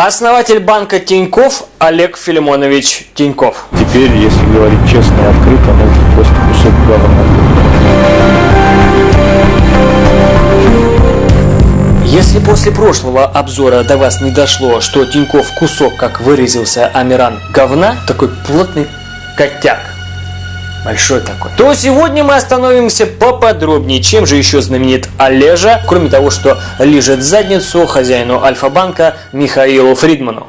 Основатель банка Тиньков Олег Филимонович Тиньков. Теперь, если говорить честно и открыто, ну, это просто кусок говна. Если после прошлого обзора до вас не дошло, что Тиньков кусок, как выразился Амиран, говна, такой плотный котяк, большой такой, то сегодня мы остановимся поподробнее, чем же еще знаменит Олежа, кроме того, что лежит задницу хозяину Альфа-банка Михаилу Фридману.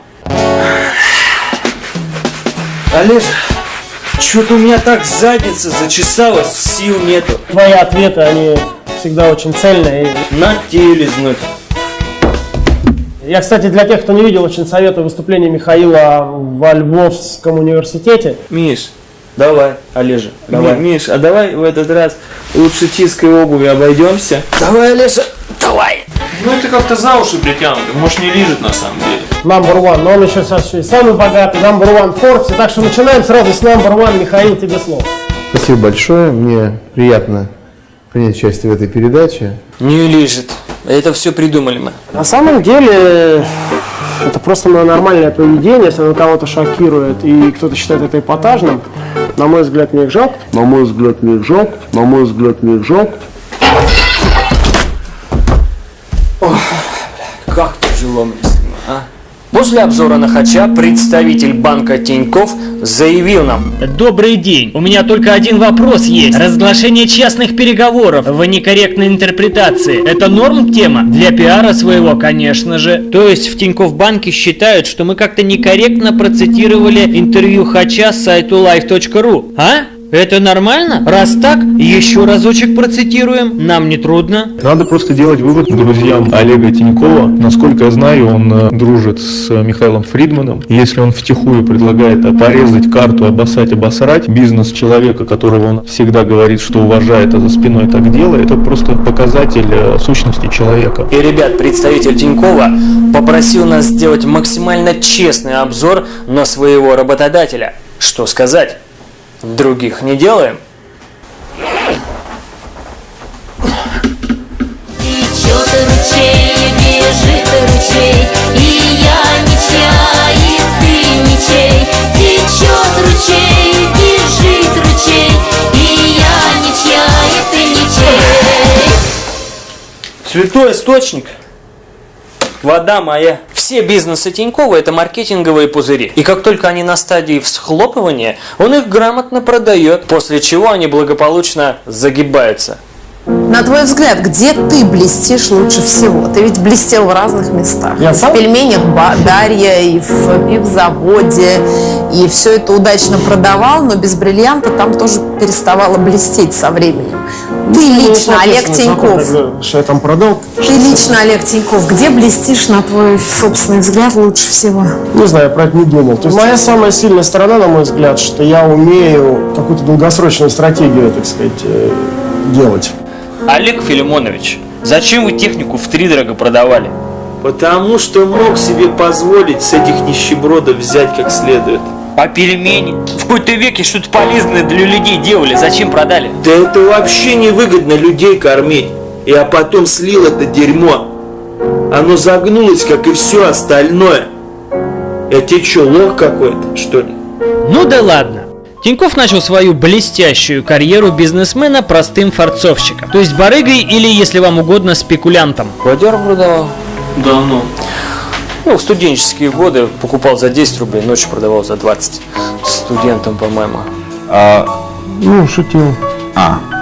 Олеж, что-то у меня так задница зачесалась, сил нету. Твои ответы, они всегда очень цельные. На тебе лизнуть. Я, кстати, для тех, кто не видел, очень советую выступление Михаила во Львовском университете. Миш, давай, Олежа, давай. Миш, а давай в этот раз лучше чисткой обуви обойдемся. Давай, Олежа, давай! Ну это как-то за уши притянуто, может не лежит на самом деле. Number one, но он еще сейчас и самый богатый, number one в Форбсе. Так что начинаем сразу с number one. Михаил, тебе слово. Спасибо большое. Мне приятно принять участие в этой передаче. Не лежит. Это все придумали мы. На самом деле, это просто мое нормальное поведение, если оно кого-то шокирует и кто-то считает это эпатажным. На мой взгляд, мне их жалко. На мой взгляд, мне их жалко. На мой взгляд, мне их жалко. После обзора на Хача представитель банка Тиньков заявил нам, Добрый день. У меня только один вопрос есть. Разглашение частных переговоров в некорректной интерпретации. Это норм тема? Для пиара своего, конечно же. То есть в Тинькофф банке считают, что мы как-то некорректно процитировали интервью Хача с сайту live.ru. А? Это нормально? Раз так, еще разочек процитируем. Нам не трудно. Надо просто делать вывод друзьям Олега Тинькова. Насколько я знаю, он э, дружит с э, Михаилом Фридманом. Если он втихую предлагает порезать карту, обоссать, обосрать бизнес человека, которого он всегда говорит, что уважает, а за спиной так делает, это просто показатель э, сущности человека. и, ребят, представитель Тинькова попросил нас сделать максимально честный обзор на своего работодателя. Что сказать? Других не делаем. Течет ручей, бежит ручей, и я ничья, и ты ничей. Течет ручей, бежит ручей, и я ничья, и ты ничей. Святой источник, вода моя. Все бизнесы Тинькова – это маркетинговые пузыри. И как только они на стадии всхлопывания, он их грамотно продает, после чего они благополучно загибаются. На твой взгляд, где ты блестишь лучше всего? Ты ведь блестел в разных местах. Я сам? в пельменях Ба- Дарья, и в пивзаводе, и все это удачно продавал, но без бриллианта там тоже переставало блестеть со временем. Ты лично, Ну, Олег соответственно, Тиньков, тогда, Что я там продал? ты лично, Олег Тиньков, где блестишь, на твой собственный взгляд, лучше всего? Не знаю, я про это не думал. То есть моя самая сильная сторона, на мой взгляд, что я умею какую-то долгосрочную стратегию, так сказать, э, делать. Олег Филимонович, зачем вы технику в три дорого продавали? Потому что мог себе позволить с этих нищебродов взять как следует. А пельмени? В какой-то веке что-то полезное для людей делали, зачем продали? Да это вообще невыгодно людей кормить. Я потом слил это дерьмо. Оно загнулось, как и все остальное. Я тебе что, лох какой-то, что ли? Ну да ладно. Тиньков начал свою блестящую карьеру бизнесмена простым форцовщиком. То есть барыгой или, если вам угодно, спекулянтом. Квадер продавал. Давно. Ну, в студенческие годы покупал за 10 рублей, ночью продавал за 20. Студентам, по-моему. Ну, шутил.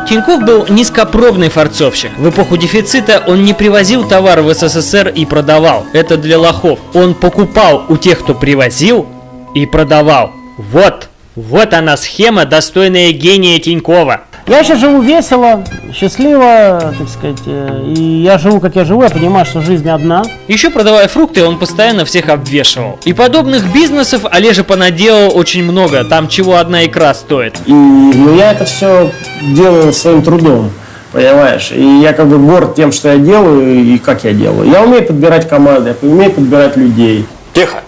Тиньков был низкопробный форцовщик. В эпоху дефицита он не привозил товар в СССР и продавал. Это для лохов. Он покупал у тех, кто привозил и продавал. Вот. Вот она схема, достойная гения Тинькова. Я сейчас живу весело, счастливо, так сказать, э, и я живу, как я живу, я понимаю, что жизнь одна. Еще продавая фрукты, он постоянно всех обвешивал. И подобных бизнесов Олежа понаделал очень много, там чего одна икра стоит. И, но я это все делаю своим трудом, понимаешь? И я как бы горд тем, что я делаю и как я делаю. Я умею подбирать команды, я умею подбирать людей. Тихо.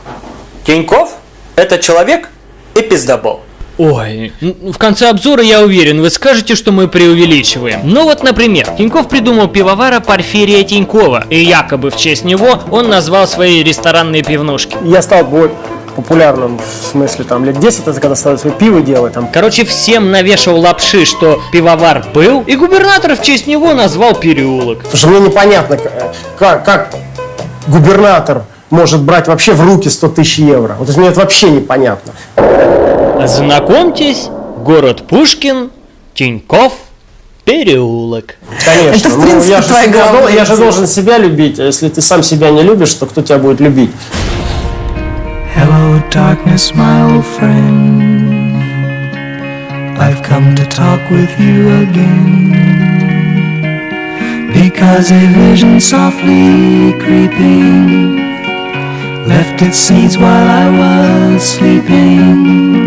Тиньков – это человек и пиздобол. Ой, в конце обзора я уверен, вы скажете, что мы преувеличиваем. Ну вот, например, Тиньков придумал пивовара Порфирия Тинькова, и якобы в честь него он назвал свои ресторанные пивнушки. Я стал более популярным, в смысле, там, лет 10, это когда стал свои пиво делать, там, Короче, всем навешивал лапши, что пивовар был, и губернатор в честь него назвал переулок. Что мне непонятно, к- как, как губернатор может брать вообще в руки 100 тысяч евро. Вот мне это вообще непонятно. Знакомьтесь, город Пушкин, Тиньков, переулок. Конечно. Это, в Ну, принципе, я, же твоя дол- я же должен себя любить, а если ты сам себя не любишь, то кто тебя будет любить? Hello, darkness, my old friend. I've come to talk with you again. Because a vision softly creeping left its seeds while I was sleeping.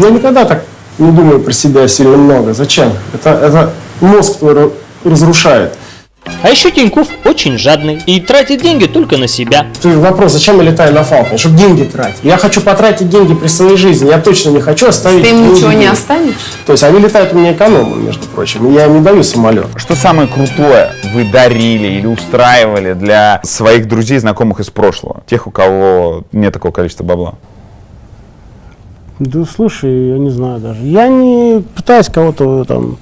Я никогда так не думаю про себя сильно много. Зачем? Это, это мозг твой ра- разрушает. А еще Тиньков очень жадный и тратит деньги только на себя. Ты вопрос, зачем я летаю на Фалконе? Чтобы деньги тратить. Я хочу потратить деньги при своей жизни. Я точно не хочу оставить Ты им деньги ничего не останешь? То есть они летают у меня экономом, между прочим. Я им не даю самолет. Что самое крутое вы дарили или устраивали для своих друзей, знакомых из прошлого? Тех, у кого нет такого количества бабла? Да слушай, я не знаю даже. Я не пытаюсь кого-то там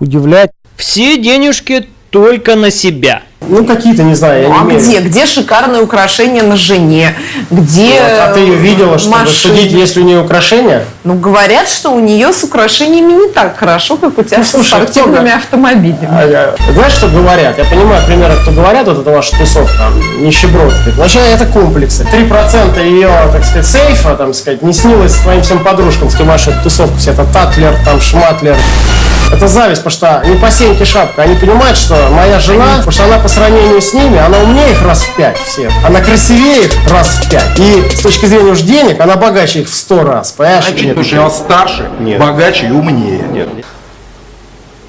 удивлять. Все денежки только на себя. Ну, какие-то, не знаю, я Ну, не а где? Где шикарные украшения на жене? Где Вот, а ты ее видела, чтобы машины? судить, есть ли у нее украшения? Ну, говорят, что у нее с украшениями не так хорошо, как у тебя Ну, слушай, кто спортивными автомобилями. А, я- Знаешь, что говорят? Я понимаю примерно, кто говорят, вот это ваша тусовка, нищебродки. Вообще это комплексы. 3% ее, так сказать, сейфа, там сказать, не снилось твоим всем подружкам, с кем ваша тусовка вся, это Татлер, там, Шматлер. Это зависть, потому что не по сеньке шапка. Они понимают, что моя жена, потому что она по сравнению с ними, она умнее их раз в пять всех. Она красивее их раз в пять. И с точки зрения уж денег, она богаче их в сто раз. Понимаешь? Потому что старше, богаче и умнее.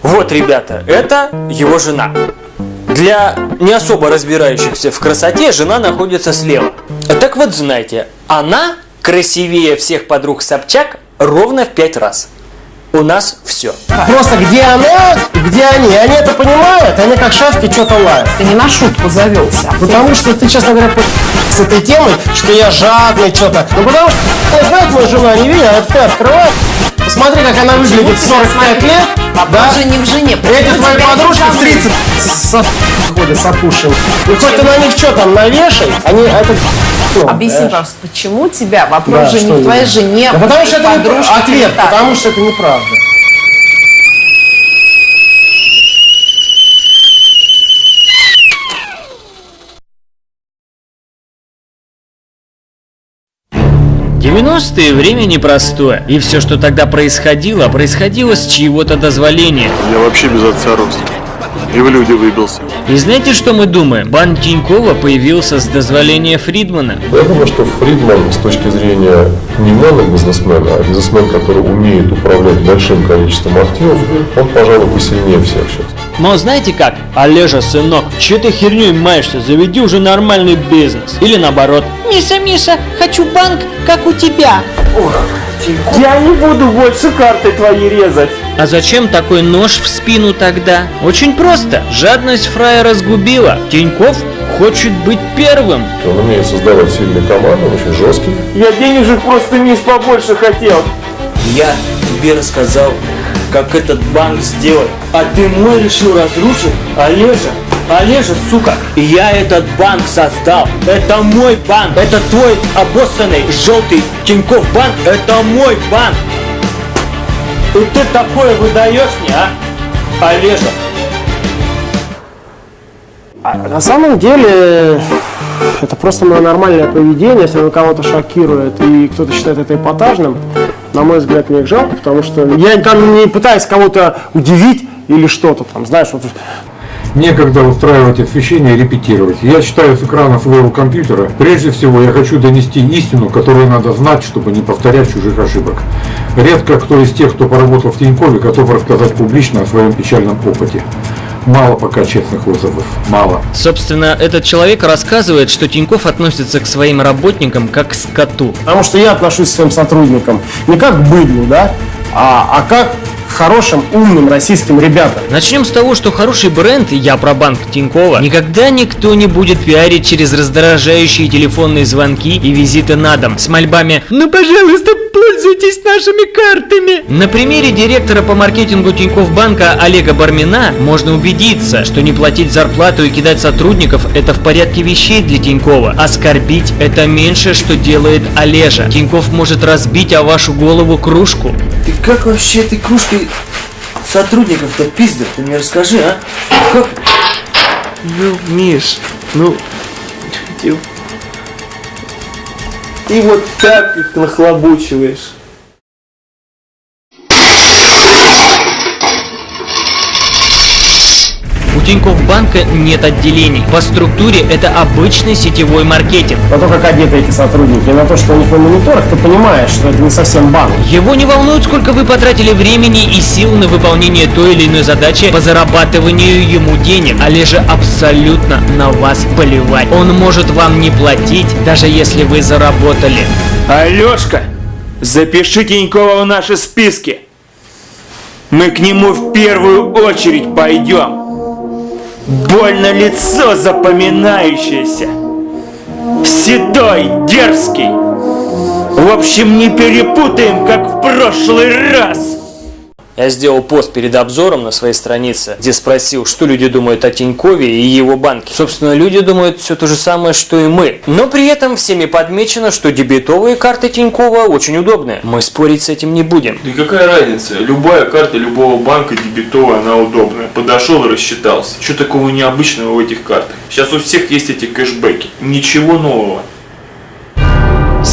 Вот, ребята, это его жена. Для не особо разбирающихся в красоте жена находится слева. Так вот, знаете, она красивее всех подруг Собчак ровно в пять раз. У нас все. Просто где она, где они. Они это понимают, они как шавки что-то лают. Ты не на шутку завелся. Потому что ты, честно говоря, по- с этой темой, что я жадный, что-то. Ну потому что я знаю, твою жену не видел, а ты открываешь. Посмотри, как она выглядит в 45 лет. Вопрос же не в жене. Эти твои подружки в зовут? 30 с ходят с. И хоть ты на них что там навешай, они это... ну, Объясни, понимаешь? пожалуйста, почему тебя? Да, Вопрос же что не в твоей жене, Да потому что это подружке, ответ, так. потому что это неправда. Девяностые время непростое, и все, что тогда происходило, происходило с чьего-то дозволения. Я вообще без отца рос. И в люди выбился. И знаете, что мы думаем? Бан Тинькова появился с дозволения Фридмана. Я думаю, что Фридман с точки зрения не монобизнесмена, а бизнесмен, который умеет управлять большим количеством активов, он, пожалуй, посильнее всех сейчас. Но знаете как? Олежа, сынок, че ты херней маешься? Заведи уже нормальный бизнес. Или наоборот. Миша, Миша, хочу банк, как у тебя. Я не буду больше карты твои резать. А зачем такой нож в спину тогда? Очень просто. Жадность фраера сгубила. Тиньков хочет быть первым. Он умеет создавать сильные команды, он очень жесткий. Я денежек просто, Миш, побольше хотел. Я тебе рассказал, как этот банк сделать, а ты мой решил разрушить, Олежа. Олежа, сука, я этот банк создал. Это мой банк. Это твой обоссанный желтый Тиньков банк. Это мой банк. И ты такое выдаешь мне, а? Олежа. А на самом деле это просто мое нормальное поведение, если оно кого-то шокирует и кто-то считает это эпатажным, на мой взгляд, мне их жалко, потому что я там не пытаюсь кого-то удивить или что-то там, знаешь, вот Некогда устраивать освещение и репетировать. Я читаю с экрана своего компьютера. Прежде всего, я хочу донести истину, которую надо знать, чтобы не повторять чужих ошибок. Редко кто из тех, кто поработал в Тинькове, готов рассказать публично о своем печальном опыте. Мало пока честных отзывов. Мало. Собственно, этот человек рассказывает, что Тиньков относится к своим работникам как к скоту. Потому что я отношусь к своим сотрудникам не как к быдлу, да, а, а как хорошим, умным российским ребятам. Начнем с того, что хороший бренд, я про банк Тинькова, никогда никто не будет пиарить через раздражающие телефонные звонки и визиты на дом с мольбами «Ну, пожалуйста, пользуйтесь нашими картами!» На примере директора по маркетингу Тинькофф банка Олега Бармина можно убедиться, что не платить зарплату и кидать сотрудников – это в порядке вещей для Тинькова. Оскорбить – это меньше, что делает Олежа. Тинькофф может разбить о вашу голову кружку. Ты как вообще этой кружкой сотрудников-то пиздят? Ты мне расскажи, а? Как? Ну, Миш, ну... Ты вот так их нахлобучиваешь. Тинькофф банка нет отделений. По структуре это обычный сетевой маркетинг. На то, как одеты эти сотрудники, на то, что у них на мониторах, ты понимаешь, что это не совсем банк. Его не волнует, сколько вы потратили времени и сил на выполнение той или иной задачи по зарабатыванию ему денег. Олеже абсолютно на вас плевать. Он может вам не платить, даже если вы заработали. Алешка, запиши Тинькова в наши списки. Мы к нему в первую очередь пойдем. Больно лицо запоминающееся. Седой, дерзкий. В общем, не перепутаем, как в прошлый раз. Я сделал пост перед обзором на своей странице, где спросил, что люди думают о Тинькове и его банке. Собственно, люди думают все то же самое, что и мы. Но при этом всеми подмечено, что дебетовые карты Тинькова очень удобные. Мы спорить с этим не будем. Да какая разница? Любая карта любого банка дебетовая, она удобная. Подошел и рассчитался. Что такого необычного в этих картах? Сейчас у всех есть эти кэшбэки. Ничего нового.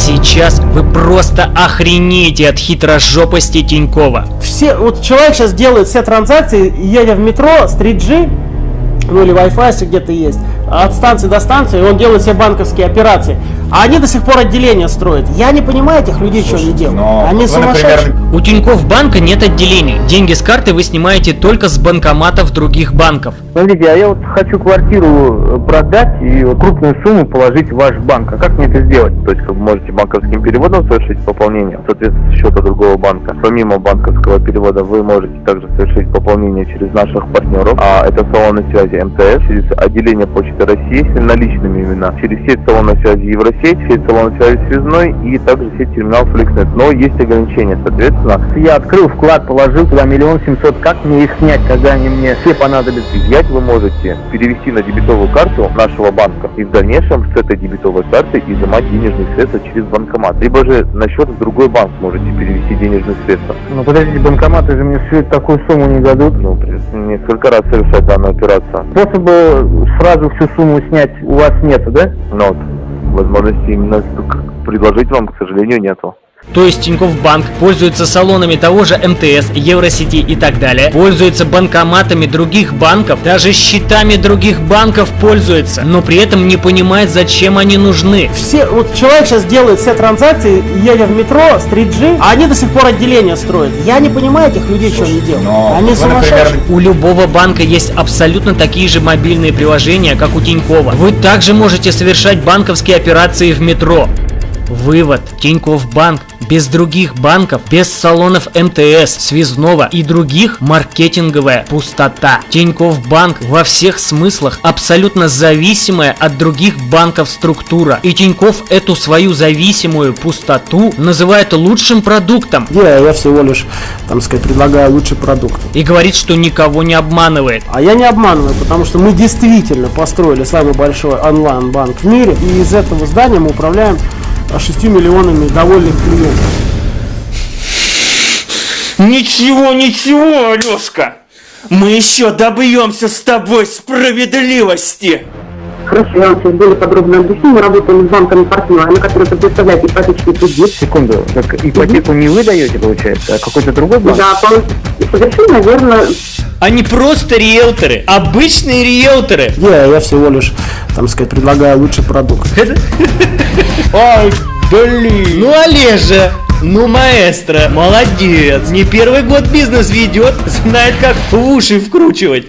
Сейчас вы просто охренеете от хитрожопости Тинькова. Все, вот человек сейчас делает все транзакции, едя в метро с 3G, ну или Wi-Fi, если где-то есть, от станции до станции, он делает все банковские операции. А они до сих пор отделения строят. Я не понимаю этих людей, что они делают. Они сумасшедшие. У Тинькофф банка нет отделений. Деньги с карты вы снимаете только с банкоматов других банков. Смотрите, а я вот хочу квартиру продать и крупную сумму положить в ваш банк. А как мне это сделать? То есть вы можете банковским переводом совершить пополнение, соответственно, с счета другого банка. Помимо банковского перевода вы можете также совершить пополнение через наших партнеров. А это салоны связи МТС, через отделение Почты России, если наличными именно, через сеть салонов связи Евросеть, сеть салонов связи Связной и также сеть терминалов Фликснет. Но есть ограничения, соответственно. Я открыл вклад, положил туда миллион семьсот. Как мне их снять, когда они мне все понадобятся? Взять вы можете перевести на дебетовую карту нашего банка и в дальнейшем с этой дебетовой карты изымать денежные средства через банкомат. Либо же на счет в другой банк можете перевести денежные средства. Ну подождите, банкоматы же мне всю такую сумму не дадут. Ну, несколько раз совершать данную операцию. Способа сразу всю сумму снять у вас нету, да? Вот, возможности именно предложить вам, к сожалению, нету. То есть Тинькофф Банк пользуется салонами того же МТС, Евросети и так далее, пользуется банкоматами других банков, даже счетами других банков пользуется, но при этом не понимает, зачем они нужны. Все, вот человек сейчас делает все транзакции, едя в метро с 3G, а они до сих пор отделения строят. Я не понимаю этих людей, что они делают. они сумасшедшие. У любого банка есть абсолютно такие же мобильные приложения, как у Тинькова. Вы также можете совершать банковские операции в метро. Вывод. Тинькофф Банк без других банков, без салонов МТС, Связного и других маркетинговая пустота. Тинькофф Банк во всех смыслах абсолютно зависимая от других банков структура. И Тинькофф эту свою зависимую пустоту называет лучшим продуктом. Я, я всего лишь, там сказать, предлагаю лучший продукт. И говорит, что никого не обманывает. А я не обманываю, потому что мы действительно построили самый большой онлайн-банк в мире, и из этого здания мы управляем 6 миллионами довольных клиентов. Ничего, ничего, Алешка. Мы еще добьемся с тобой справедливости. Хорошо, я вам сейчас более подробно объясню. Мы работаем с банками-партнерами, которые предоставляют ипотечный кредит. Секунду, так ипотеку не вы даете, получается, а какой-то другой банк? Да, совершенно верно. Они просто риэлторы, обычные риэлторы. Я, я всего лишь, там сказать, предлагаю лучший продукт. Ай, блин. Ну, Олежа, ну, маэстро, молодец. Не первый год бизнес ведет, знает, как в уши вкручивать.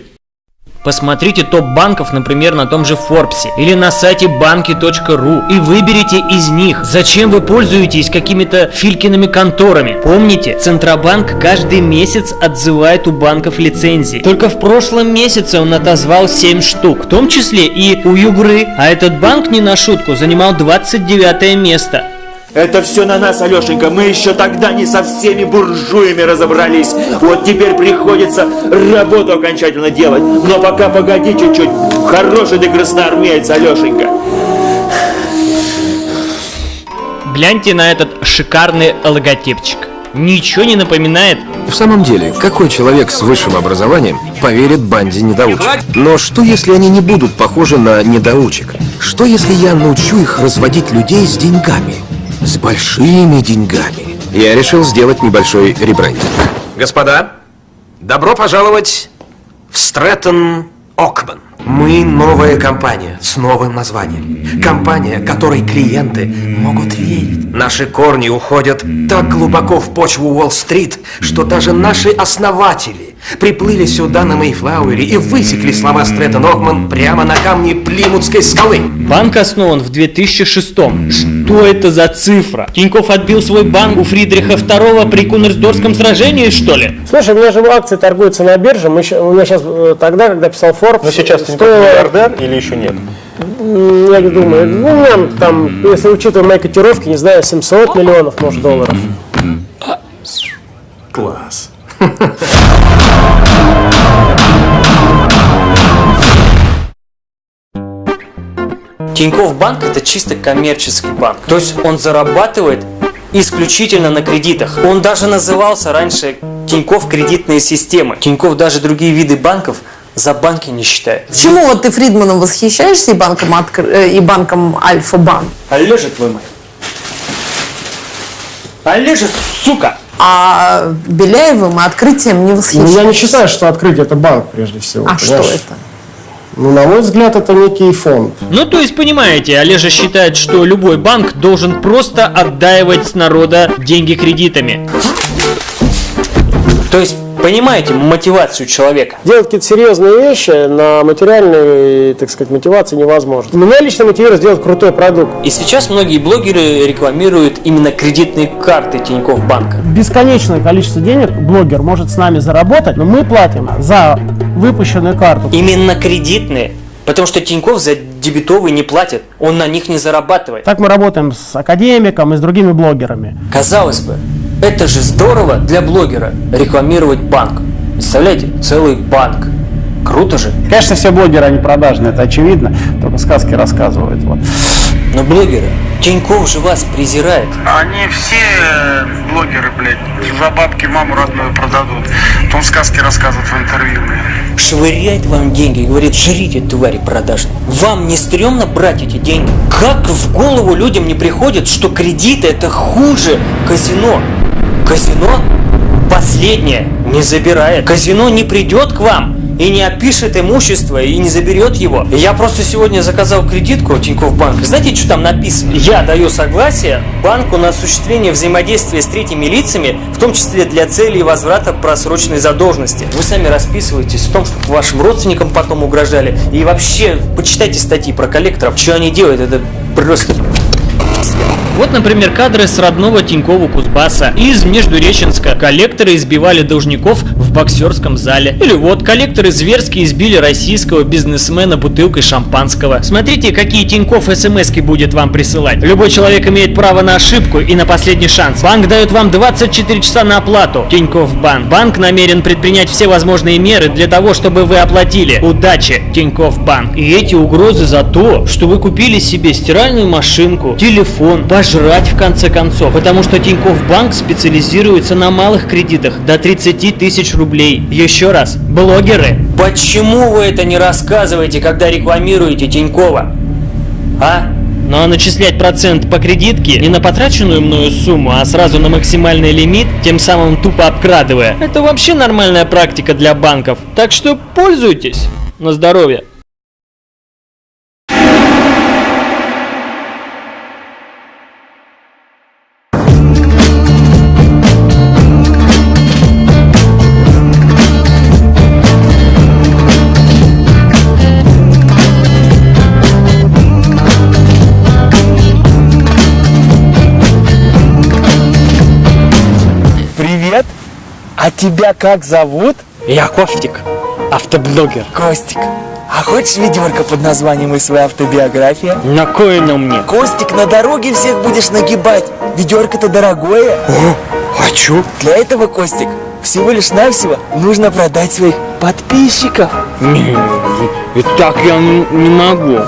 Посмотрите топ банков, например, на том же Форбсе или на сайте банки.ру и выберите из них. Зачем вы пользуетесь какими-то филькиными конторами? Помните, Центробанк каждый месяц отзывает у банков лицензии. Только в прошлом месяце он отозвал 7 штук, в том числе и у Югры. А этот банк не на шутку занимал 29 место. Это все на нас, Алешенька. Мы еще тогда не со всеми буржуями разобрались. Вот теперь приходится работу окончательно делать. Но пока погоди чуть-чуть. Хороший ты красноармеец, Алешенька. Гляньте на этот шикарный логотипчик. Ничего не напоминает? В самом деле, какой человек с высшим образованием поверит банде недоучек? Но что если они не будут похожи на недоучек? Что если я научу их разводить людей с деньгами? С большими деньгами. Я решил сделать небольшой ребрендинг. Господа, добро пожаловать в Стрэттон Окман. Мы новая компания с новым названием. Компания, которой клиенты могут верить. Наши корни уходят так глубоко в почву Уолл-стрит, что даже наши основатели приплыли сюда на Мейфлауэре и высекли слова Стрэттон Окман прямо на камне Плимутской скалы. Банк основан в 2006 Что это за цифра? Тиньков отбил свой банк у Фридриха II при Кунерсдорском сражении, что ли? Слушай, у меня же акции торгуются на бирже. Мы, у меня сейчас тогда, когда писал Forbes, Но сейчас ты стоило- миллиардер или еще нет? М, Я не думаю. Ну, там, если учитывая мои котировки, не знаю, 700 миллионов, может, долларов. Класс. Тинькофф банк это чисто коммерческий банк. То есть он зарабатывает исключительно на кредитах. Он даже назывался раньше Тинькофф кредитные системы. Тинькофф даже другие виды банков за банки не считает. Почему вот ты Фридманом восхищаешься и банком, Откр- э, и банком Альфа-банк? Олежа твой мой. Олежа, сука! А Беляевым и открытием не Ну, восхищаешься? я не считаю, что открытие это банк, прежде всего. А что понимаешь? это? Ну, на мой взгляд, это некий фонд. Ну, то есть, понимаете, Олежа считает, что любой банк должен просто отдаивать с народа деньги кредитами. То есть, понимаете мотивацию человека? Делать какие-то серьезные вещи на материальной, так сказать, мотивации невозможно. Меня лично мотивирует сделать крутой продукт. И сейчас многие блогеры рекламируют именно кредитные карты Тинькофф банка. Бесконечное количество денег блогер может с нами заработать, но мы платим за выпущенную карту. Именно кредитные. Потому что Тинькофф за дебетовые не платит, он на них не зарабатывает. Так мы работаем с академиком и с другими блогерами. Казалось бы, это же здорово для блогера рекламировать банк. Представляете, целый банк. Круто же. Конечно, все блогеры, они продажные, это очевидно, только сказки рассказывают. Вот. Но блогеры, Тинькофф же вас презирает. Они все э, блогеры, блядь, за бабки маму родную продадут. Потом сказки рассказывают в интервью, блядь. Швыряет вам деньги и говорит, жрите, твари продажные. Вам не стрёмно брать эти деньги? Как в голову людям не приходит, что кредиты это хуже казино? Казино последнее не забирает. Казино не придет к вам и не отпишет имущество и не заберет его. Я просто сегодня заказал кредитку у Тинькофф банка. Знаете, что там написано? Я даю согласие банку на осуществление взаимодействия с третьими лицами, в том числе для целей возврата просроченной задолженности. Вы сами расписываетесь в том, что вашим родственникам потом угрожали. И вообще, почитайте статьи про коллекторов. Что они делают, это просто... Вот, например, кадры с родного Тинькова Кузбасса из Междуреченска. Коллекторы избивали должников в боксерском зале. Или вот, коллекторы зверски избили российского бизнесмена бутылкой шампанского. Смотрите, какие Тиньков смс будет вам присылать. Любой человек имеет право на ошибку и на последний шанс. Банк дает вам 24 часа на оплату. Тиньков Банк. Банк намерен предпринять все возможные меры для того, чтобы вы оплатили. Удачи, Тиньков Банк. И эти угрозы за то, что вы купили себе стиральную машинку, телефон, пожрать в конце концов. Потому что Тиньков Банк специализируется на малых кредитах до 30 тысяч рублей. Еще раз, блогеры. Почему вы это не рассказываете, когда рекламируете Тинькова? А? Ну а начислять процент по кредитке не на потраченную мною сумму, а сразу на максимальный лимит, тем самым тупо обкрадывая, это вообще нормальная практика для банков. Так что пользуйтесь. На здоровье. Тебя как зовут? Я Костик, автоблогер. Костик. А хочешь ведерко под названием «И своя автобиография»? На кое оно мне? Костик, на дороге всех будешь нагибать. Ведерко-то дорогое. О, хочу. Для этого, Костик, всего лишь навсего нужно продать своих подписчиков. Не, и так я не, не могу.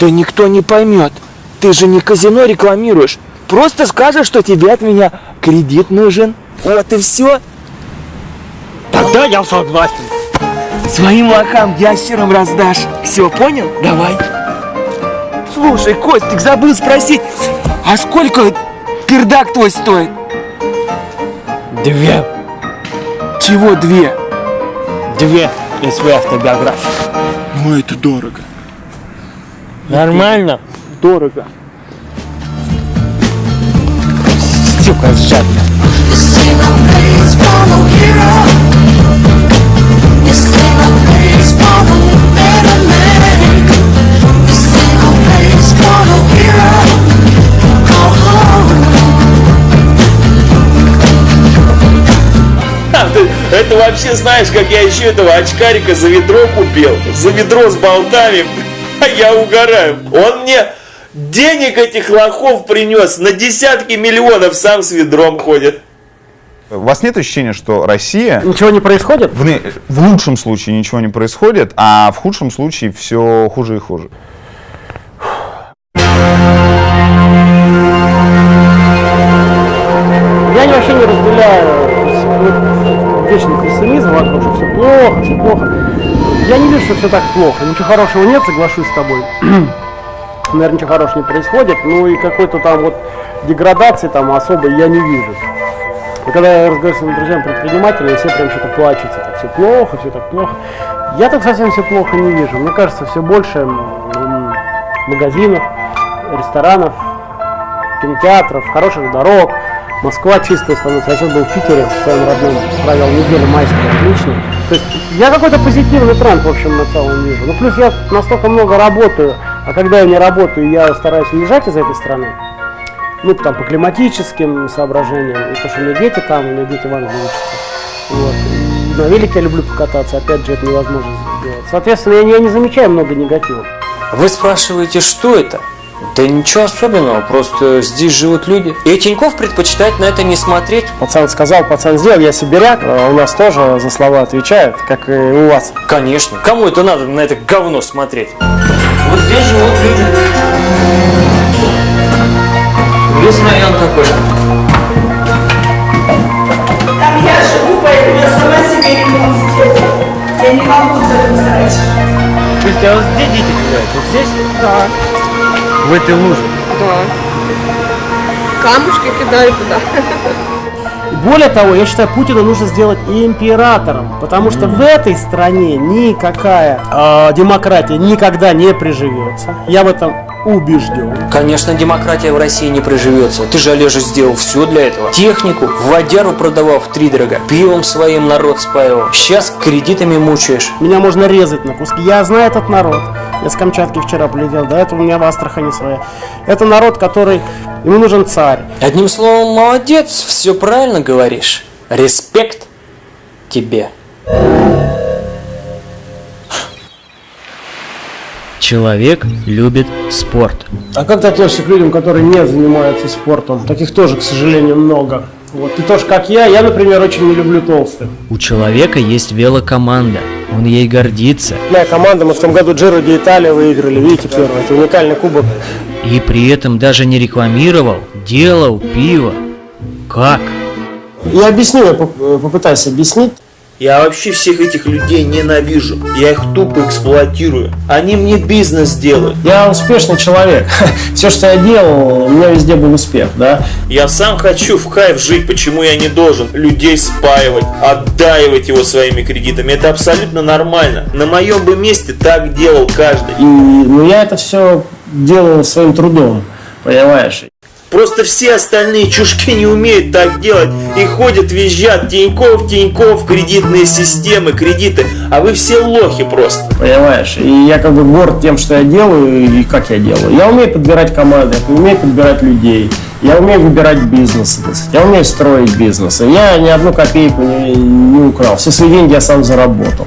Да никто не поймет. Ты же не казино рекламируешь. Просто скажешь, что тебе от меня кредит нужен. Вот и все. Тогда я согласен. Своим лохам ящерам раздашь. Все, понял? Давай. Слушай, Костик, забыл спросить, а сколько пердак твой стоит? Две. Чего две? Две и своя автобиография. Ну это дорого. Нормально? Дорого. Сука, жадно. Это вообще знаешь, как я еще этого очкарика за ведро купил? За ведро с болтами. А я угораю. Он мне денег этих лохов принес на десятки миллионов, сам с ведром ходит. У вас нет ощущения, что Россия... Ничего не происходит? В, в лучшем случае ничего не происходит, а в худшем случае все хуже и хуже. Я вообще не разделяю вечный пессимизм вокруг, что все плохо, все плохо. Я не вижу, что все так плохо. Ничего хорошего нет, соглашусь с тобой. Наверное, ничего хорошего не происходит. Ну и какой-то там вот деградации там особой я не вижу. И когда я разговариваю с своими друзьями-предпринимателями, все прям что-то плачут, это все плохо, все так плохо. Я так совсем все плохо не вижу. Мне кажется, все больше магазинов, ресторанов, кинотеатров, хороших дорог. Москва чистая становится. Я сейчас был в Питере в своем родном, провел неделю майскую, отлично. То есть я какой-то позитивный тренд, в общем, на целом вижу. Ну, плюс я настолько много работаю, а когда я не работаю, я стараюсь уезжать из этой страны. Ну, там, по климатическим соображениям, и то, что у меня дети там, у меня дети в Англии учатся. Вот. И на велике я люблю покататься, опять же, это невозможно сделать. Соответственно, я не, я не замечаю много негатива. Вы спрашиваете, что это? Да ничего особенного, просто здесь живут люди. И Тиньков предпочитает на это не смотреть. Пацан сказал, пацан сделал, я сибиряк. А У нас тоже за слова отвечают, как и у вас. Конечно. Кому это надо на это говно смотреть? Вот здесь живут люди. Весь район такой. Там я живу, поэтому я сама себе ремонт сделаю. Я не могу так сдать. Слушайте, а вот где дети гуляют? Вот здесь? Да, В этой луже? да. Камушки кидаю туда. Более того, я считаю, Путина нужно сделать императором, потому что в этой стране никакая э, демократия никогда не приживется. Я в этом убежден. Конечно, демократия в России не приживется. Ты же, Олежа, сделал все для этого. Технику, водяру продавал в три дорога, пивом своим народ спаивал. Сейчас кредитами мучаешь. Меня можно резать на куски. Я знаю этот народ. Я с Камчатки вчера полетел, до этого у меня в Астрахани своя. Это народ, который... Ему нужен царь. Одним словом, молодец, все правильно говоришь. Респект тебе. Человек любит спорт. А как ты относишься к людям, которые не занимаются спортом? Таких тоже, к сожалению, много. Вот ты тоже, как я, я, например, очень не люблю толстых. У человека есть велокоманда. Он ей гордится. Моя команда, мы в том году Джиро де Италия выиграли, видите, первый. Это уникальный кубок. И при этом даже не рекламировал, делал пиво. Как? Я объясню, я э, попытаюсь объяснить. Я вообще всех этих людей ненавижу. Я их тупо эксплуатирую. Они мне бизнес делают. Я успешный человек. Все, что я делал, у меня везде был успех, да. Я сам хочу в кайф жить, почему я не должен людей спаивать, отдаивать его своими кредитами. Это абсолютно нормально. На моем бы месте так делал каждый. И, ну, я это все делал своим трудом, понимаешь? Просто все остальные чушки не умеют так делать и ходят, визжат, Тиньков, Тиньков, кредитные системы, кредиты, а вы все лохи просто. Понимаешь? И я как бы горд тем, что я делаю и как я делаю. Я умею подбирать команды, я умею подбирать людей. Я умею выбирать бизнес, я умею строить бизнес. Я ни одну копейку не, не украл. Все свои деньги я сам заработал.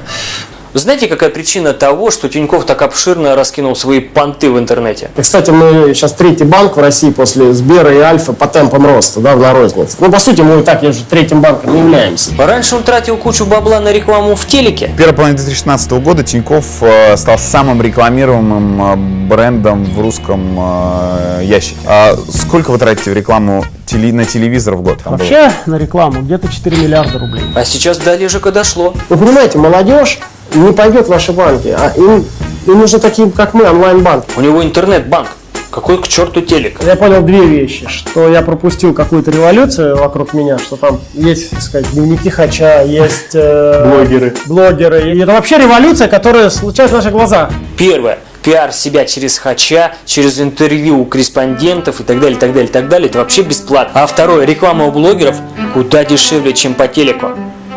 Знаете, какая причина того, что Тиньков так обширно раскинул свои понты в интернете? И, кстати, мы сейчас третий банк в России после Сбера и Альфа по темпам роста, да, в рознице. Ну, по сути, мы и так уже третьим банком не являемся. Раньше он тратил кучу бабла на рекламу в телеке. В первой половине 2016 года Тиньков э, стал самым рекламируемым э, брендом в русском э, ящике. А сколько вы тратите в рекламу теле- на телевизор в год? Там было? Вообще на рекламу где-то 4 миллиарда рублей. А сейчас до Олежика дошло. Вы понимаете, молодежь не пойдет в ваши банки, а им, им нужны такие, как мы, онлайн-банк. У него интернет-банк. Какой к черту телек? Я понял две вещи, что я пропустил какую-то революцию вокруг меня, что там есть, так сказать, дневники Хача, есть э, Блогеры. блогеры. И это вообще революция, которая случается в наших глазах. Первое. Пиар себя через хача, через интервью у корреспондентов и так далее, так далее, так далее. Это вообще бесплатно. А второе. Реклама у блогеров куда дешевле, чем по телеку.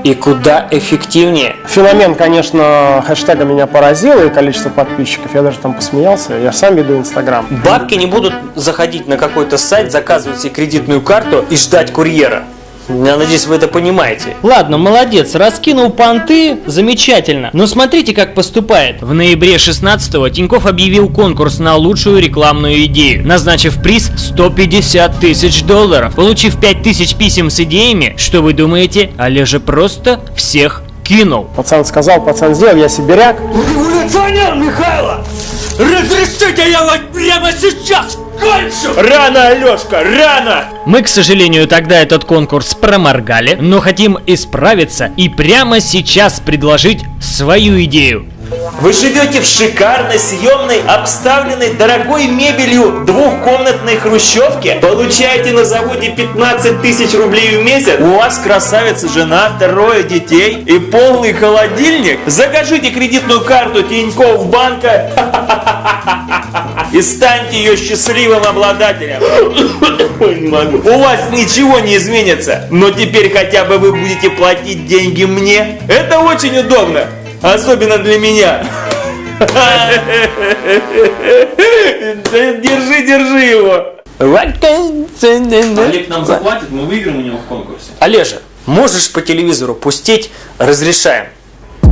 И куда эффективнее. Феномен, конечно, хэштега меня поразил, и количество подписчиков. Я даже там посмеялся. Я сам веду Инстаграм. Бабки не будут заходить на какой-то сайт, заказывать себе кредитную карту и ждать курьера. Я надеюсь, вы это понимаете. Ладно, молодец, раскинул понты, замечательно. Но смотрите, как поступает. В ноябре 16-го Тиньков объявил конкурс на лучшую рекламную идею, назначив приз 150 тысяч долларов. Получив 5 тысяч писем с идеями, что вы думаете, Олежа просто всех кинул. Пацан сказал, пацан сделал, я сибиряк. Революционер Михайло! Разрешите я вот прямо сейчас! Рано, Алешка, рано! Мы, к сожалению, тогда этот конкурс проморгали, но хотим исправиться и прямо сейчас предложить свою идею. Вы живете в шикарной, съемной, обставленной дорогой мебелью двухкомнатной хрущевке, получаете на заводе 15 тысяч рублей в месяц, у вас красавица жена, трое детей и полный холодильник, закажите кредитную карту Тинькофф банка и станьте ее счастливым обладателем. Ой, не могу. У вас ничего не изменится, но теперь хотя бы вы будете платить деньги мне. Это очень удобно. Особенно для меня. Держи, держи его. Олег нам заплатит, мы выиграем у него в конкурсе. Олежа, можешь по телевизору пустить «Разрешаем».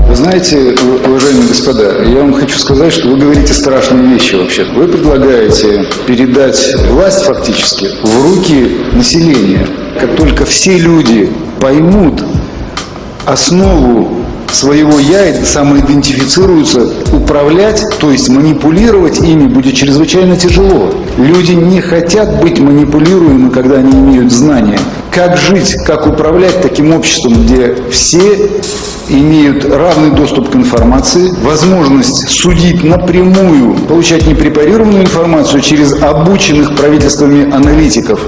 Вы знаете, уважаемые господа, я вам хочу сказать, что вы говорите страшные вещи вообще. Вы предлагаете передать власть фактически в руки населения. Как только все люди поймут основу своего я самоидентифицируются, управлять, то есть манипулировать ими будет чрезвычайно тяжело. Люди не хотят быть манипулируемы, когда они имеют знания. Как жить, как управлять таким обществом, где все имеют равный доступ к информации, возможность судить напрямую, получать непрепарированную информацию через обученных правительствами аналитиков,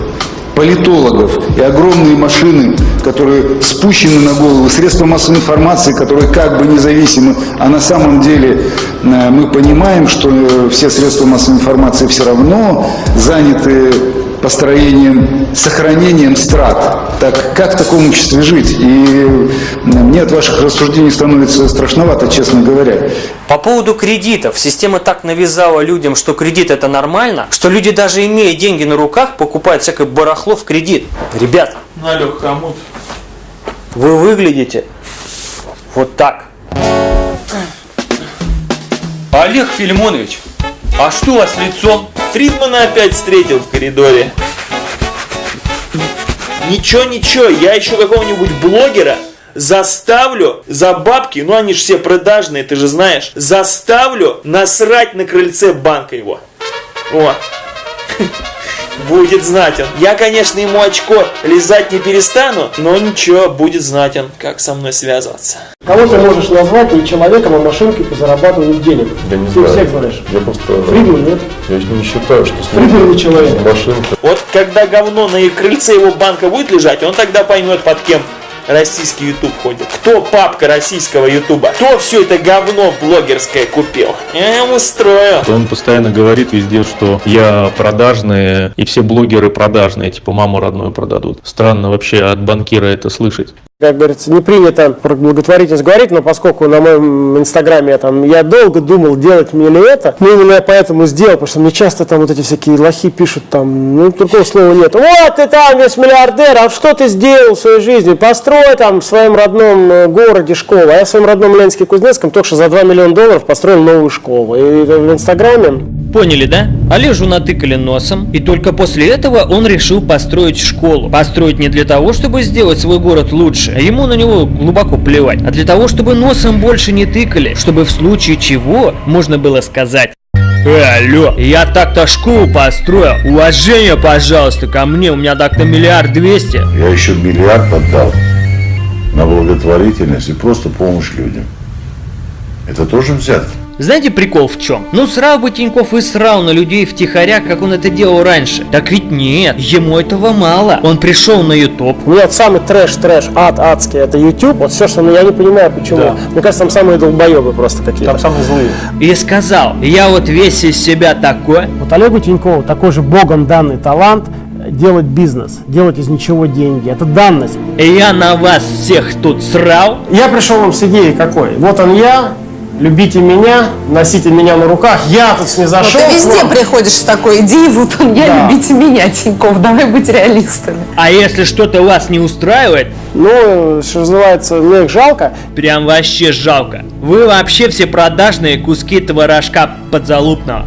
политологов и огромные машины, которые спущены на голову, средства массовой информации, которые как бы независимы, а на самом деле э, мы понимаем, что э, все средства массовой информации все равно заняты построением, сохранением страт. Так как в таком обществе жить? И э, мне от ваших рассуждений становится страшновато, честно говоря. По поводу кредитов. Система так навязала людям, что кредит это нормально, что люди даже имея деньги на руках, покупают всякое барахло в кредит. Ребят, Налег хомут. вы выглядите вот так. Олег Филимонович, а что у вас лицом? Фридмана опять встретил в коридоре. Ничего, ничего, я еще какого-нибудь блогера заставлю за бабки, ну они же все продажные, ты же знаешь, заставлю насрать на крыльце банка его. О, будет знатен. Я, конечно, ему очко лизать не перестану, но ничего, будет знатен, как со мной связываться. Кого ты можешь назвать не человеком, а машинкой по зарабатыванию денег? Я не Ты знаю. всех знаешь. Я просто... Фридман, нет? Я не считаю, что Фридман не человек. машинка. Вот когда говно на крыльце его банка будет лежать, он тогда поймет, под кем российский YouTube ходит. Кто папка российского ютуба? Кто все это говно блогерское купил? Я ему устрою. Он постоянно говорит везде, что я продажный, и все блогеры продажные, типа маму родную продадут. Странно вообще от банкира это слышать. Как говорится, не принято про благотворительность говорить, но поскольку на моем инстаграме я там, я долго думал, делать мне ли это, ну именно я поэтому сделал, потому что мне часто там вот эти всякие лохи пишут там, ну другого слова нет. Вот ты там весь миллиардер, а что ты сделал в своей жизни? Построй там в своем родном э, городе школу. А я в своем родном Ленске Кузнецком только что за 2 миллиона долларов построил новую школу. И в инстаграме Поняли, да? Олежу натыкали носом, и только после этого он решил построить школу. Построить не для того, чтобы сделать свой город лучше, а ему на него глубоко плевать, а для того, чтобы носом больше не тыкали, чтобы в случае чего можно было сказать Э, алло, я так-то школу построил. Уважение, пожалуйста, ко мне. У меня так-то миллиард двести. Я еще миллиард отдал на благотворительность и просто помощь людям. Это тоже взятки. Знаете прикол в чем? Ну срал бы Тиньков и срал на людей втихаря, как он это делал раньше. Так ведь нет, ему этого мало. Он пришел на YouTube. Нет, самый трэш, трэш, ад, адский, это YouTube. Вот все, что, ну, я не понимаю, почему. Да. Мне кажется, там самые долбоебы просто какие-то. Там самые злые. И сказал, я вот весь из себя такой. Вот Олегу Тинькову такой же богом данный талант делать бизнес, делать из ничего деньги. Это данность. И я на вас всех тут срал. Я пришел вам с идеей какой. Вот он я, любите меня, носите меня на руках. Я тут не Ну, зашел. ты везде вам. приходишь с такой идеей, вот он, я, Да. любите меня, Тиньков, давай быть реалистами. А если что-то вас не устраивает, ну, что называется, мне их жалко. Прям вообще жалко. Вы вообще все продажные куски творожка подзалупного.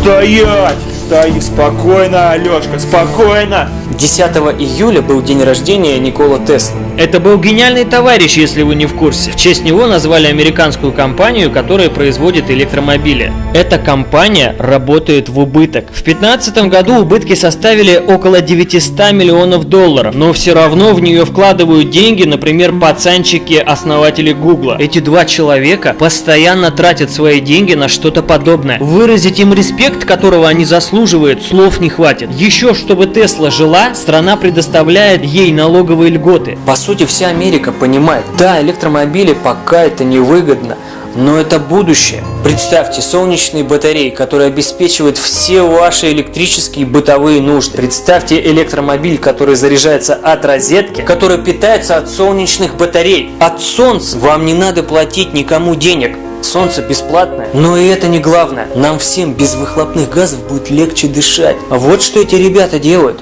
Стоять! Стоять! Спокойно, Алешка, спокойно! 10 июля был день рождения Никола Теслы. Это был гениальный товарищ, если вы не в курсе. В честь него назвали американскую компанию, которая производит электромобили. Эта компания работает в убыток. В 2015 году убытки составили около 900 миллионов долларов, но все равно в нее вкладывают деньги, например, пацанчики, основатели Гугла. Эти два человека постоянно тратят свои деньги на что-то подобное. Выразить им респект, которого они заслуживают, слов не хватит. Еще, чтобы Тесла жила, страна предоставляет ей налоговые льготы. По сути, вся Америка понимает, да, электромобили пока это невыгодно, но это будущее. Представьте солнечные батареи, которые обеспечивают все ваши электрические бытовые нужды. Представьте электромобиль, который заряжается от розетки, который питается от солнечных батарей. От солнца вам не надо платить никому денег. Солнце бесплатное. Но и это не главное. Нам всем без выхлопных газов будет легче дышать. Вот что эти ребята делают.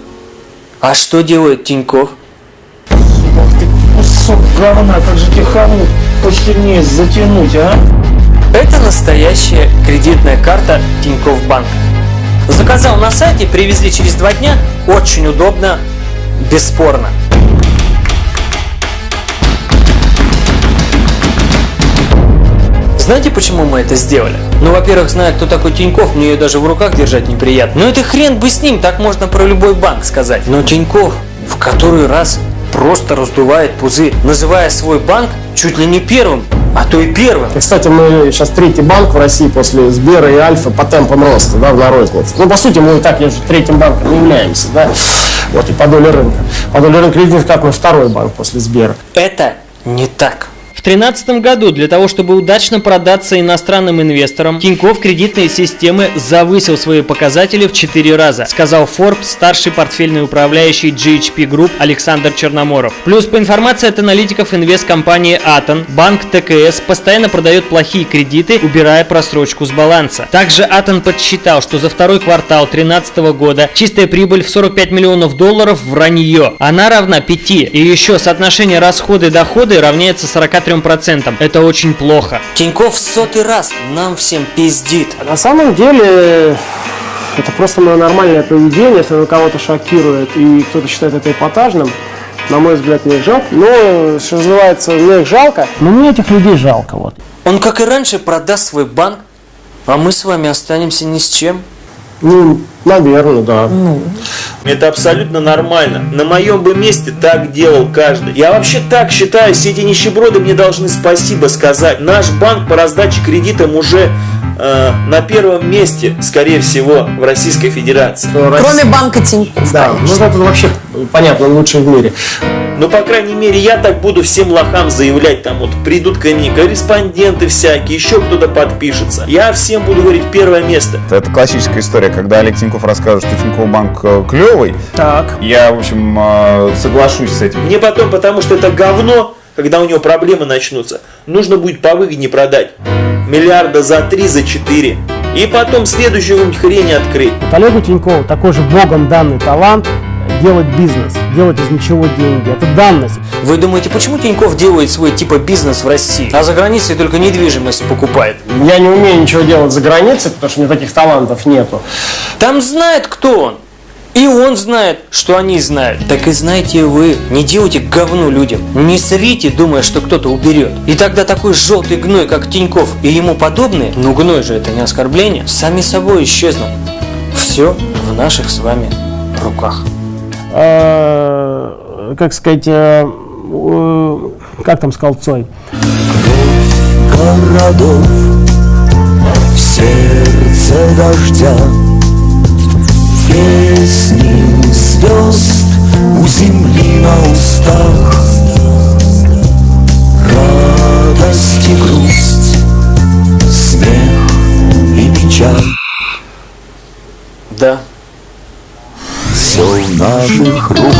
А что делает Тиньков? Говна, как же тихануть, посильнее затянуть, а? Это настоящая кредитная карта Тинькофф Банк. Заказал на сайте, привезли через два дня. Очень удобно, бесспорно. Знаете, почему мы это сделали? Ну, во-первых, зная, кто такой Тиньков, мне ее даже в руках держать неприятно. Но это хрен бы с ним, так можно про любой банк сказать. Но Тиньков в который раз просто раздувает пузырь, называя свой банк чуть ли не первым, а то и первым. И, кстати, мы сейчас третий банк в России после Сбера и Альфа по темпам роста, да, в на рознице. Ну, по сути, мы и так уже третьим банком не являемся, да, вот и по доле рынка. По доле рынка карт мы второй банк после Сбера. Это не так. В 2013 году для того, чтобы удачно продаться иностранным инвесторам, Тинькофф кредитные системы завысил свои показатели в 4 раза, сказал Forbes старший портфельный управляющий GHP Group Александр Черноморов. Плюс по информации от аналитиков инвесткомпании Атон, банк ТКС постоянно продает плохие кредиты, убирая просрочку с баланса. Также Атон подсчитал, что за второй квартал 2013 года чистая прибыль в 45 миллионов долларов вранье. Она равна 5. И еще соотношение расходы-доходы равняется 43%. Это очень плохо. Тиньков в сотый раз нам всем пиздит. На самом деле, это просто мое нормальное поведение, если оно кого-то шокирует и кто-то считает это эпатажным. На мой взгляд, мне их жалко. Но, что называется, мне их жалко. Но мне этих людей жалко. Вот. Он, как и раньше, продаст свой банк, а мы с вами останемся ни с чем. Ну, наверное, да. Это абсолютно нормально. На моем бы месте так делал каждый. Я вообще так считаю, все эти нищеброды мне должны спасибо сказать. Наш банк по раздаче кредитам уже э, на первом месте, скорее всего, в Российской Федерации. Кроме банка Тинькофф, Да, ну это вообще, понятно, лучший в мире. Ну, по крайней мере, я так буду всем лохам заявлять, там вот придут ко мне корреспонденты всякие, еще кто-то подпишется. Я всем буду говорить первое место. Это классическая история, когда Олег Тиньков рассказывает, что Тинькофф банк э, клевый. Так. Я, в общем, э, соглашусь с этим. Мне потом, потому что это говно, когда у него проблемы начнутся, нужно будет повыгоднее продать. Миллиарда за три, за четыре. И потом следующую хрень открыть. Вот Олегу Тинькову такой же богом данный талант делать бизнес, делать из ничего деньги. Это данность. Вы думаете, почему Тиньков делает свой типа бизнес в России, а за границей только недвижимость покупает? Я не умею ничего делать за границей, потому что у меня таких талантов нету. Там знает, кто он. И он знает, что они знают. Так и знаете вы, не делайте говну людям. Не срите, думая, что кто-то уберет. И тогда такой желтый гной, как Тиньков и ему подобные, ну гной же это не оскорбление, сами собой исчезнут. Все в наших с вами руках. Э, Как сказать, э, э, как там сказал Цой? городов В сердце дождя Песни звезд у земли на устах наших руках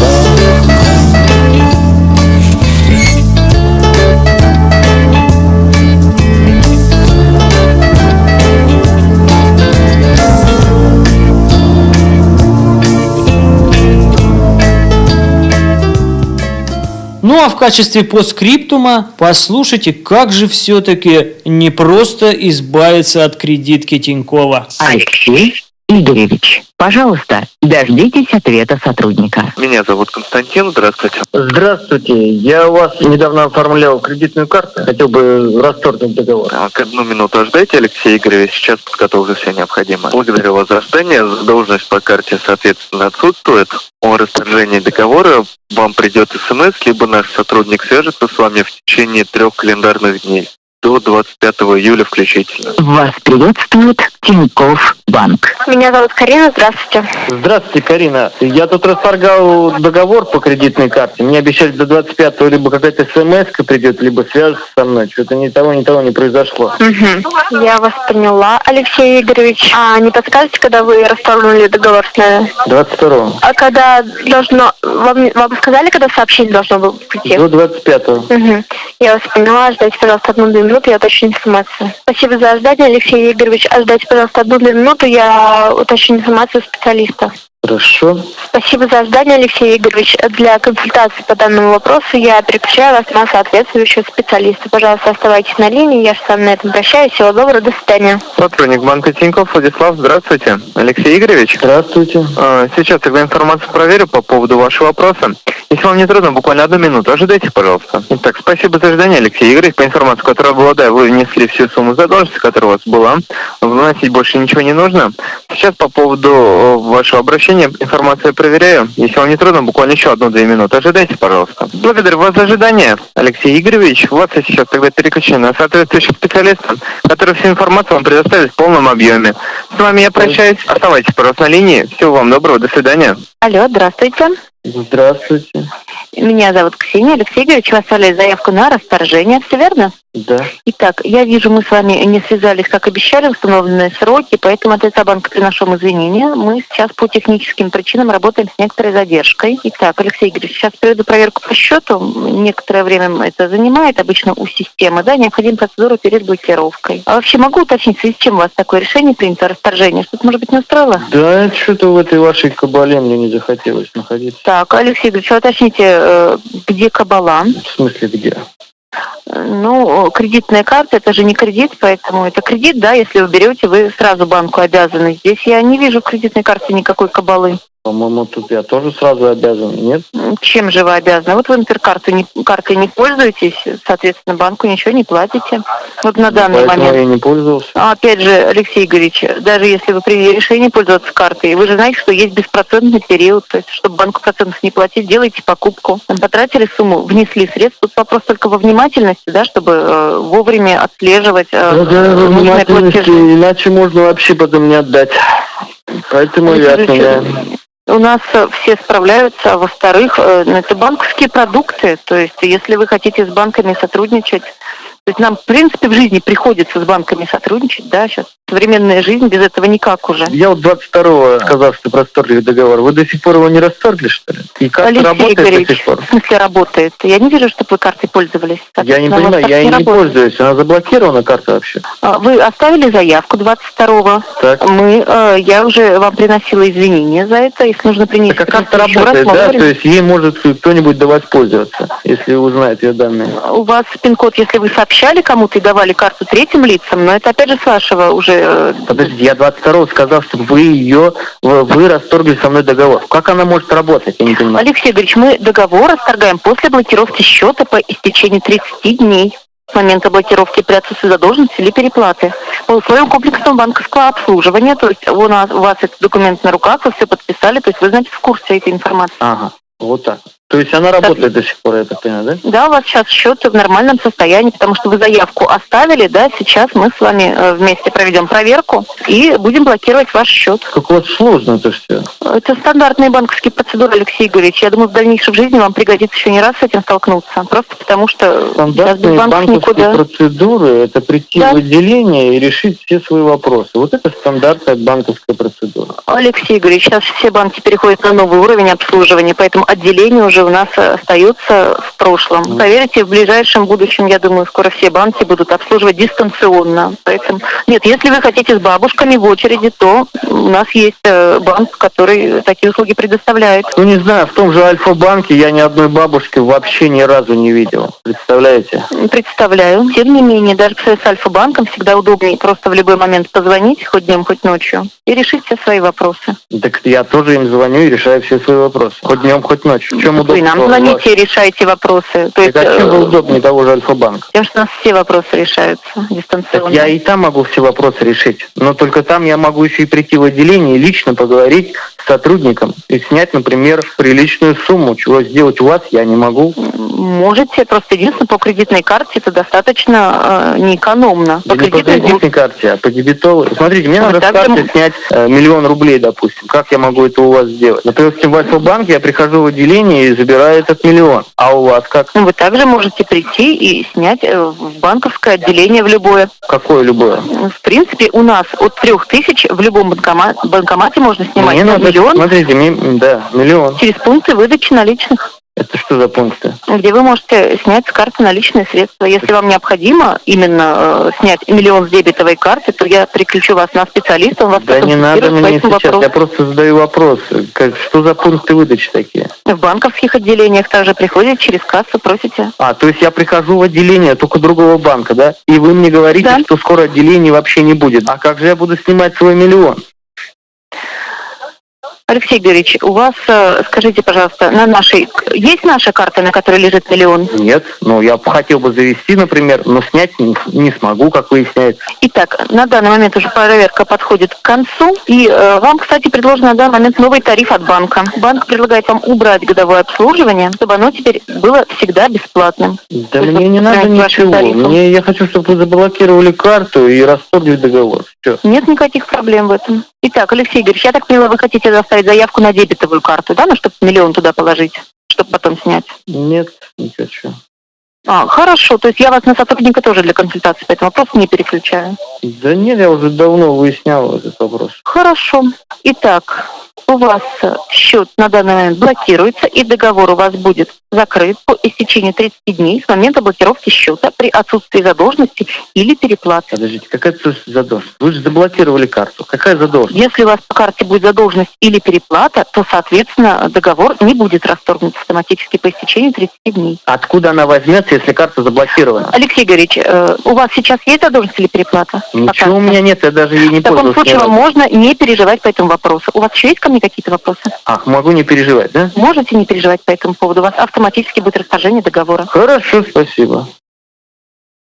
Ну а в качестве постскриптума послушайте, как же все-таки не просто избавиться от кредитки Тинькова. Алексей Игоревич, пожалуйста, дождитесь ответа сотрудника. Меня зовут Константин, здравствуйте. Здравствуйте, я у вас недавно оформлял кредитную карту, хотел бы расторгнуть договор. Так, одну минуту ожидайте, Алексей Игоревич, сейчас подготовлю все необходимое. Благодарю вас за ожидание. Должность по карте, соответственно, отсутствует. О расторжении договора вам придет смс, либо наш сотрудник свяжется с вами в течение трех календарных дней. До 25 июля включительно. Вас приветствует Тиньков Банк. Меня зовут Карина, здравствуйте. Здравствуйте, Карина. Я тут расторгал договор по кредитной карте. Мне обещали до 25-го либо какая-то смс придет, либо свяжется со мной. Что-то ни того, ни того не произошло. Мгм. Я вас поняла, Алексей Игоревич. А не подскажете, когда вы расторгнули договор с нами? 22-го. А когда должно... Вам, вам сказали, когда сообщение должно было прийти? До 25-го. Мгм. Я вас поняла. Ждайте, пожалуйста, одну-две минуты, я уточню информацию. Спасибо за ожидание, Алексей Игоревич. А ждайте, пожалуйста, одну-две минуты, я уточню информацию специалиста. Хорошо. Спасибо за ожидание, Алексей Игоревич. Для консультации по данному вопросу я переключаю вас на соответствующего специалиста. Пожалуйста, оставайтесь на линии. Я же с вами на этом прощаюсь. Всего доброго, до свидания. Сотрудник банка Тинькофф Владислав, здравствуйте. Алексей Игоревич? Здравствуйте. А, Сейчас тогда информацию проверю по поводу вашего вопроса. Если вам не трудно, буквально одну минуту, ожидайте, пожалуйста. Итак, спасибо за ожидание, Алексей Игоревич. По информации, которую обладаю, вы внесли всю сумму задолженности, которая у вас была. Вносить больше ничего не нужно. Сейчас по поводу э, вашего обращения информацию проверяю. Если вам не трудно, буквально еще одну-две минуты. Ожидайте, пожалуйста. Благодарю вас за ожидание, Алексей Игоревич. Вас я сейчас тогда переключу на соответствующего специалиста, который всю информацию вам предоставит в полном объеме. С вами я прощаюсь. Оставайтесь, пожалуйста, на линии. Всего вам доброго. До свидания. Алло, здравствуйте. Здравствуйте. Меня зовут Ксения Алексей Игоревич. Вы оставляли заявку на расторжение, все верно? Да. Итак, я вижу, мы с вами не связались, как обещали, в установленные сроки, поэтому от лица банка приношу вам извинения. Мы сейчас по техническим причинам работаем с некоторой задержкой. Итак, Алексей Игоревич, сейчас проведу проверку по счету. Некоторое время это занимает, обычно у системы, да, необходима процедура перед блокировкой. А вообще могу уточнить, в связи с чем у вас такое решение принято, расторжение? Что-то, может быть, не устроило? Да, что-то в этой вашей кабале мне не захотелось находиться. Так, Алексей Игоревич, уточните, э, где кабала? В смысле, где? Ну, кредитная карта это же не кредит, поэтому это кредит, да, если вы берете, вы сразу банку обязаны. Здесь я не вижу в кредитной карте никакой кабалы. По-моему, тут я тоже сразу обязан, нет? Чем же вы обязаны? Вот вы, например, картой не, картой не пользуетесь, соответственно, банку ничего не платите. Вот на данный Поэтому момент. я не пользовался. А Опять же, Алексей Игоревич, даже если вы приняли решение пользоваться картой, вы же знаете, что есть беспроцентный период, то есть, чтобы банку процентов не платить, делайте покупку. Потратили сумму, внесли средства. Тут вопрос только во внимательности, да, чтобы э, вовремя отслеживать э, Да, да, нужные внимательности, платежи. иначе можно вообще потом не отдать. Поэтому Алексей я Игоревич, отменяю. У нас э, все справляются, а во-вторых, э, ну, это банковские продукты. То есть, если вы хотите с банками сотрудничать, то есть нам, в принципе, в жизни приходится с банками сотрудничать, да, сейчас современная жизнь, без этого никак уже. Я вот 22-го сказал, что расторгли договор. Вы до сих пор его не расторгли, что ли? И карта Алексей работает Игоревич, до сих пор? в смысле работает? Я не вижу, чтобы вы картой пользовались. Я не понимаю, я не работает. пользуюсь. Она заблокирована, карта вообще? А, Вы оставили заявку 22-го. Так. Мы, э, я уже вам приносила извинения за это. Если нужно принести Так а карта раз, работает, мы да? говорим. То есть ей может кто-нибудь до вас пользоваться, если узнает ее данные. У вас пин-код, если вы сообщали кому-то и давали карту третьим лицам, но это опять же с вашего уже... э, Подождите, я 22-го сказал, что вы ее, вы, вы расторгли со мной договор. Как она может работать, я не понимаю. Алексей Игоревич, мы договор расторгаем после блокировки счета по истечении 30 дней с момента блокировки при отсутствии задолженности или переплаты. По условиям комплексного банковского обслуживания, то есть у, нас, у вас этот документ на руках, вы все подписали, то есть вы, значит, в курсе этой информации. Ага, вот так. То есть она работает до сих пор, я так понимаю, да? Да, у вас сейчас счет в нормальном состоянии, потому что вы заявку оставили, да, сейчас мы с вами э, вместе проведем проверку и будем блокировать ваш счет. Как у вас сложно это все. Это стандартные банковские процедуры, Алексей Игоревич. Я думаю, в дальнейшем жизни вам пригодится еще не раз с этим столкнуться. Просто потому что сейчас без Стандартные банков банковские никуда. процедуры – это прийти Да. в отделение и решить все свои вопросы. Вот это стандартная банковская процедура. Алексей Игоревич, сейчас все банки переходят на новый уровень обслуживания, поэтому отделение уже у нас э, остается в прошлом. Поверьте, в ближайшем будущем, я думаю, скоро все банки будут обслуживать дистанционно. Поэтому нет, если вы хотите с бабушками в очереди, то у нас есть э, банк, который такие услуги предоставляет. Ну, не знаю, в том же Альфа-банке я ни одной бабушки вообще ни разу не видел. Представляете? Представляю. Тем не менее, даже с Альфа-банком всегда удобнее просто в любой момент позвонить, хоть днем, хоть ночью, и решить все свои вопросы. Так я тоже им звоню и решаю все свои вопросы. Хоть днем, хоть ночью. В чем Вы нам звоните и решайте вопросы. То есть, Так а чем э, вы удобнее того же Альфа-банка? Тем, что у нас все вопросы решаются дистанционно. Я и там могу все вопросы решить, но только там я могу еще и прийти в отделение и лично поговорить с сотрудником и снять, например, приличную сумму. Чего сделать у вас я не могу. Можете, просто единственное, по кредитной карте это достаточно э, неэкономно. Да не по кредитной карте, а по дебетовой. Смотрите, мне Вот надо с карты же- снять э, миллион рублей, допустим. Как я могу это у вас сделать? Например, в Альфа-банк я прихожу в отделение и забираю этот миллион. А у вас как? Ну, Вы также можете прийти и снять э, в банковское отделение в любое. Какое любое? В принципе, у нас от трех тысяч в любом банкома- банкомате можно снимать Мне на надо, миллион смотрите, мне, да, миллион. через пункты выдачи наличных. Это что за пункты? где вы можете снять с карты наличные средства. Если вам необходимо именно э, снять миллион с дебетовой карты, то я переключу вас на специалиста, он вас Да не надо мне сейчас, вопросу. я просто задаю вопрос. Как, что за пункты выдачи такие? В банковских отделениях также приходите через кассу, просите. А, то есть я прихожу в отделение только другого банка, да? И вы мне говорите, что скоро отделений вообще не будет. А как же я буду снимать свой миллион? Алексей Георгиевич, у вас, э, скажите, пожалуйста, на нашей... Есть наша карта, на которой лежит миллион? Нет, ну я хотел бы завести, например, но снять не, не смогу, как выясняется. Итак, на данный момент уже проверка подходит к концу. И э, вам, кстати, предложен на данный момент новый тариф от банка. Банк предлагает вам убрать годовое обслуживание, чтобы оно теперь было всегда бесплатным. Да мне не надо ничего. тарифом. Мне я хочу, чтобы вы заблокировали карту и расторгли договор. Все. Нет никаких проблем в этом. Итак, Алексей Игоревич, я так поняла, вы хотите заставить заявку на дебетовую карту, да, ну, чтобы миллион туда положить, чтобы потом снять? Нет, не хочу. А, хорошо, то есть я вас на сотрудника тоже для консультации по этому вопросу не переключаю. Да нет, я уже давно выяснял этот вопрос. Хорошо. Итак, у вас счет на данный момент блокируется, и договор у вас будет закрыт по истечении 30 дней с момента блокировки счета при отсутствии задолженности или переплаты. Подождите, какая задолженность? Вы же заблокировали карту. Какая задолженность? Если у вас по карте будет задолженность или переплата, то, соответственно, договор не будет расторгнут автоматически по истечении 30 дней. Откуда она возьмется, если карта заблокирована? Алексей Георгиевич, э, у вас сейчас есть задолженность или переплата? Ничего у меня нет, я даже ей не В таком случае вам можно не переживать по этому вопросу. У вас еще есть ко мне какие-то вопросы? Ах, могу не переживать, да? Можете не переживать по этому поводу. У вас автоматически будет расторжение договора. Хорошо, спасибо.